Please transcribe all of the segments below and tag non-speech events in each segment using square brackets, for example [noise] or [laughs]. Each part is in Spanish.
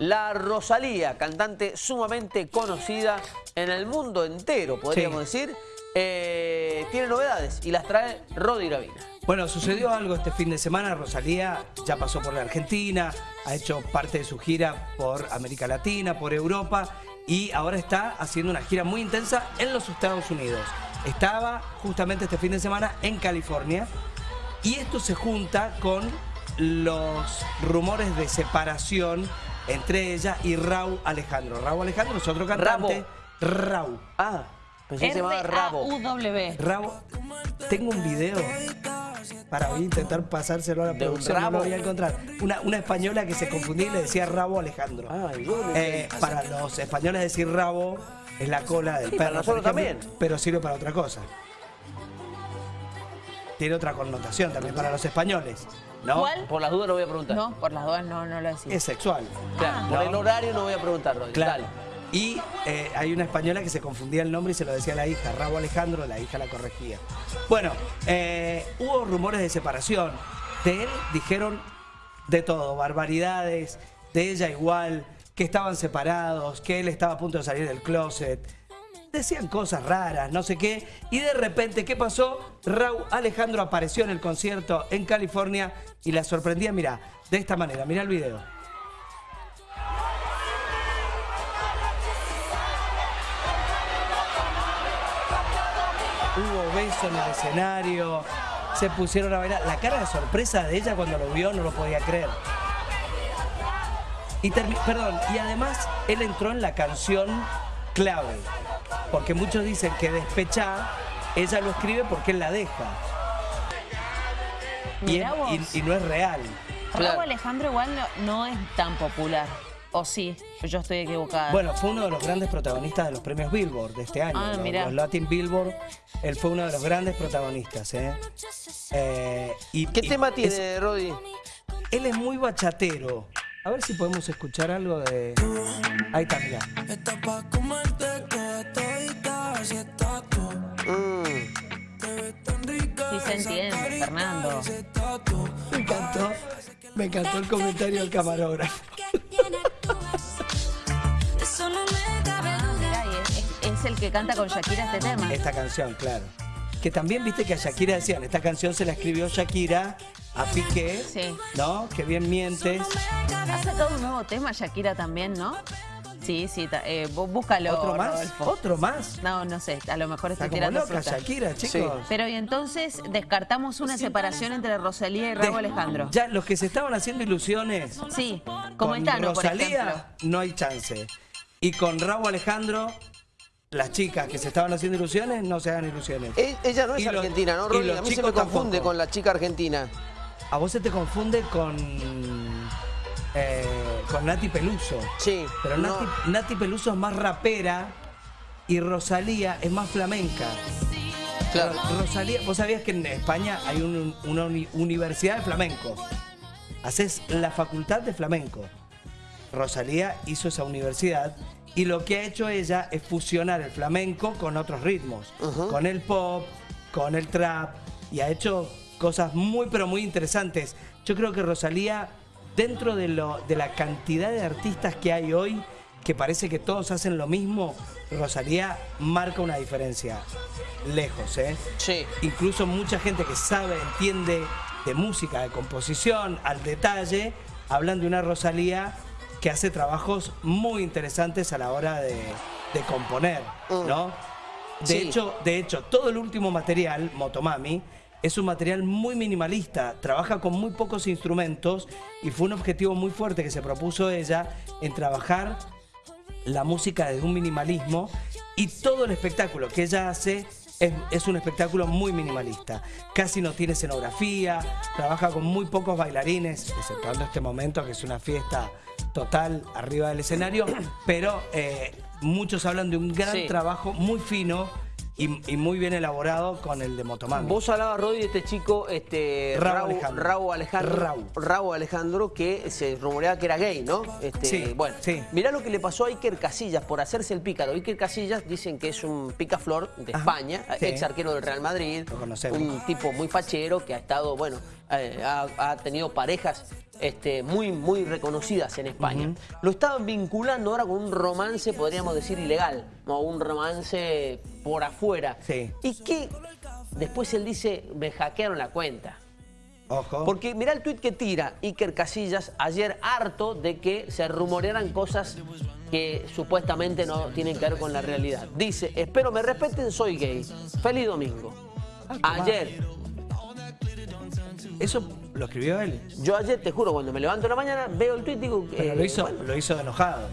La Rosalía, cantante sumamente conocida en el mundo entero, podríamos decir, eh, tiene novedades y las trae Rodi Gravina. Bueno, sucedió algo este fin de semana. Rosalía ya pasó por la Argentina, ha hecho parte de su gira por América Latina, por Europa y ahora está haciendo una gira muy intensa en los Estados Unidos. Estaba justamente este fin de semana en California y esto se junta con los rumores de separación entre ella y Raúl Alejandro. Raúl Alejandro es otro cantante. Raúl. Ah, pensé que se llamaba Rabo. Raúl, tengo un video para voy a intentar pasárselo a la ¿De un producción, no lo voy a encontrar. Una, una española que se confundía y le decía rabo Alejandro. Ay, bueno, Eh, para los españoles decir rabo es la cola del Sí, perro, para nosotros ejemplo, también. pero sirve para otra cosa. Tiene otra connotación también para los españoles, ¿no? ¿Cuál? Por las dudas lo voy a preguntar. No, por las dudas no, no lo decís. Es sexual. Claro, por ¿no? el horario no voy a preguntar, Rodi. Claro. Dale. Y eh, hay una española que se confundía el nombre y se lo decía a la hija, Rabo Alejandro, la hija la corregía. Bueno, eh, hubo rumores de separación. De él dijeron de todo, barbaridades, de ella igual, que estaban separados, que él estaba a punto de salir del closet. Decían cosas raras, no sé qué. Y de repente, ¿qué pasó? Raúl Alejandro apareció en el concierto en California y la sorprendía, mira, de esta manera, mira el video. Hubo beso en el escenario, se pusieron a bailar. La cara de sorpresa de ella cuando lo vio no lo podía creer. Y perdón, y además él entró en la canción clave, porque muchos dicen que despechá, ella lo escribe porque él la deja. Y, Mirá es- vos. y- y no es real. Claro. Raúl Alejandro igual no, no es tan popular. ¿O sí? Yo estoy equivocada. Bueno, fue uno de los grandes protagonistas de los premios Billboard de este año. Ah, los, mirá. los Latin Billboard, él fue uno de los grandes protagonistas. ¿eh? Eh, y, ¿Qué y tema es- tiene, Rodi? él es muy bachatero. A ver si podemos escuchar algo de... Ahí está, mirá. Mm. Sí se entiende, Fernando. Me encantó, me encantó el comentario del camarógrafo. Es, el que canta con Shakira este tema. Esta canción, claro. Que también viste que a Shakira decían, esta canción se la escribió Shakira a Piqué, Sí. ¿no? Que bien mientes. Ha sacado un nuevo tema Shakira también, ¿no? Sí, sí, ta- eh, bú- búscalo, ¿Otro más? Rodolfo. ¿Otro más? No, no sé, a lo mejor Está tirando loca fruta. Shakira, chicos. Pero y entonces descartamos una separación entre Rosalía y Raúl Alejandro. Ya, los que se estaban haciendo ilusiones Sí, como con por. Rosalía, no hay chance. Y con Raúl Alejandro, las chicas que se estaban haciendo ilusiones, no se hagan ilusiones. E- Ella no es Y los- argentina, ¿no, los A mí se me confunde tampoco. con la chica argentina. A vos se te confunde con, eh, con Nati Peluso. Sí. Pero no. Nati, Peluso es más rapera y Rosalía es más flamenca. Claro. Rosalía, vos sabías que en España hay un- una uni- universidad de flamenco. Haces la facultad de flamenco. Rosalía hizo esa universidad y lo que ha hecho ella es fusionar el flamenco con otros ritmos, con el pop, con el trap y ha hecho cosas muy pero muy interesantes. Yo creo que Rosalía, dentro de, lo, de la cantidad de artistas que hay hoy, que parece que todos hacen lo mismo, Rosalía marca una diferencia. Lejos, ¿eh? Sí. Incluso mucha gente que sabe, entiende de música, de composición, al detalle, hablan de una Rosalía que hace trabajos muy interesantes a la hora de, de componer, ¿no? De, Sí. hecho, de hecho, todo el último material, Motomami, es un material muy minimalista, trabaja con muy pocos instrumentos y fue un objetivo muy fuerte que se propuso ella en trabajar la música desde un minimalismo y todo el espectáculo que ella hace es, es un espectáculo muy minimalista. Casi no tiene escenografía, trabaja con muy pocos bailarines, exceptuando este momento que es una fiesta total arriba del escenario, pero eh, muchos hablan de un gran Sí. trabajo muy fino y, y muy bien elaborado con el de Motomami. Vos hablabas, Rodi, de este chico, este, Raúl Raúl Alejandro. Raúl Alejandro. Raúl. Raúl Alejandro, que se rumoreaba que era gay, ¿no? Este, Sí, Bueno, sí. mirá lo que le pasó a Iker Casillas por hacerse el pícaro. Iker Casillas dicen que es un picaflor de Ajá, España, sí. ex arquero del Real Madrid. Un tipo muy fachero que ha estado, bueno, eh, ha, ha tenido parejas este, muy, muy reconocidas en España. Lo estaban vinculando ahora con un romance, podríamos decir, ilegal, o un romance por afuera. Sí. Y que después él dice, me hackearon la cuenta. Ojo. Porque mirá el tuit que tira Iker Casillas ayer harto de que se rumorearan cosas que supuestamente no tienen que ver con la realidad. Dice, espero me respeten, soy gay. Feliz domingo. Ayer, Eso lo escribió él. yo ayer, te juro, cuando me levanto en la mañana, veo el tuit y digo... Pero eh, lo hizo, bueno, lo hizo enojado.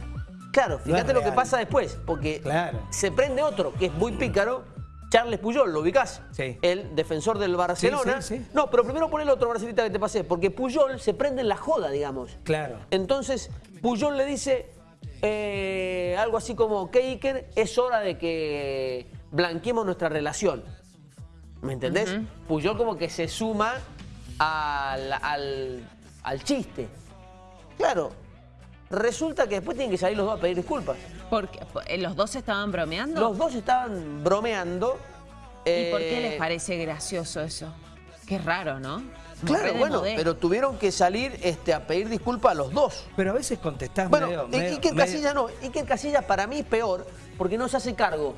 Claro, No fíjate lo que pasa después, porque Claro. se prende otro que es muy pícaro, Charles Puyol, ¿lo ubicás? Sí. El defensor del Barcelona. Sí, sí, sí. No, pero primero pon el otro, Marcelita, que te pasé, porque Puyol se prende en la joda, digamos. Claro. Entonces, Puyol le dice eh, algo así como, que Iker, es hora de que blanqueemos nuestra relación. ¿Me entendés? Puyol como que se suma al, al, al chiste. Claro, resulta que después tienen que salir los dos a pedir disculpas. Porque eh, los dos estaban bromeando. Los dos estaban bromeando. ¿Y por qué eh, les parece gracioso eso? Qué raro, ¿no? Claro, bueno, modé. pero tuvieron que salir este, a pedir disculpas a los dos. Pero a veces contestás Bueno, medio, I- medio- Iker medio- Casillas no. Iker Casillas para mí es peor porque no se hace cargo.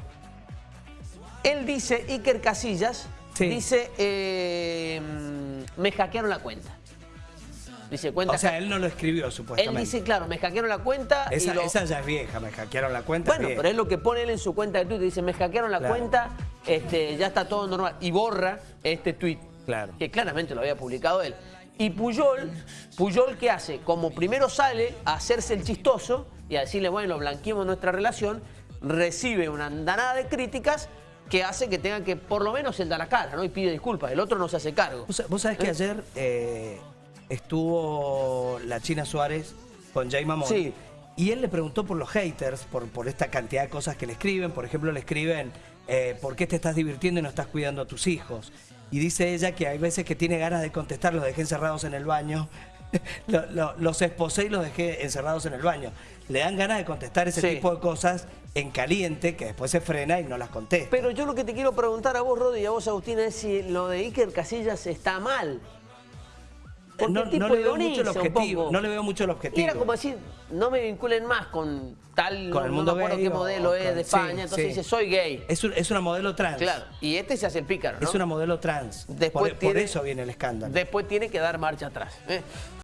Él dice, Iker Casillas, Sí. dice, eh, me hackearon la cuenta. Dice, cuenta. O sea, él no lo escribió, él supuestamente. dice, claro, me hackearon la cuenta. y esa, lo- esa ya es vieja, me hackearon la cuenta. Bueno, pero es lo que pone él en su cuenta de Twitter. Dice, me hackearon la Claro. cuenta, este, ya está todo normal. Y borra este tweet. Claro. Que claramente lo había publicado él. Y Puyol, Puyol, ¿qué hace? Como primero sale a hacerse el chistoso y a decirle, bueno, blanqueemos nuestra relación, recibe una andanada de críticas que hace que tenga que, por lo menos, él da la cara, ¿no? Y pide disculpas. El otro no se hace cargo. Vos, vos sabés que ayer eh, estuvo la China Suárez con Jay Mamón. Sí. Y él le preguntó por los haters, por, por esta cantidad de cosas que le escriben. Por ejemplo, le escriben, eh, ¿por qué te estás divirtiendo y no estás cuidando a tus hijos? Y dice ella que hay veces que tiene ganas de contestar, los dejé encerrados en el baño. [laughs] Lo- lo- los esposé y los dejé encerrados en el baño. Le dan ganas de contestar ese Sí. tipo de cosas en caliente, que después se frena y no las contesta. Pero yo lo que te quiero preguntar a vos, Rodi, y a vos, Agustina, es si lo de Iker Casillas está mal. Porque no, el tipo no le veo mucho el objetivo. No le veo mucho el Y objetivo. era como decir, no me vinculen más con tal, Con no, el no mundo me acuerdo gay qué o modelo es de sí, España, entonces sí. dice, soy gay. Es, un- es una modelo trans. Claro, y este se hace el pícaro, ¿no? Es una modelo trans. Después por, eso viene el escándalo. Después tiene que dar marcha atrás. ¿eh?